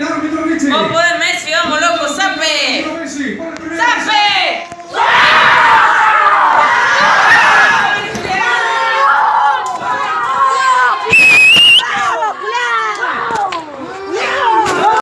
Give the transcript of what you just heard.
Milano Mitrovici. Buon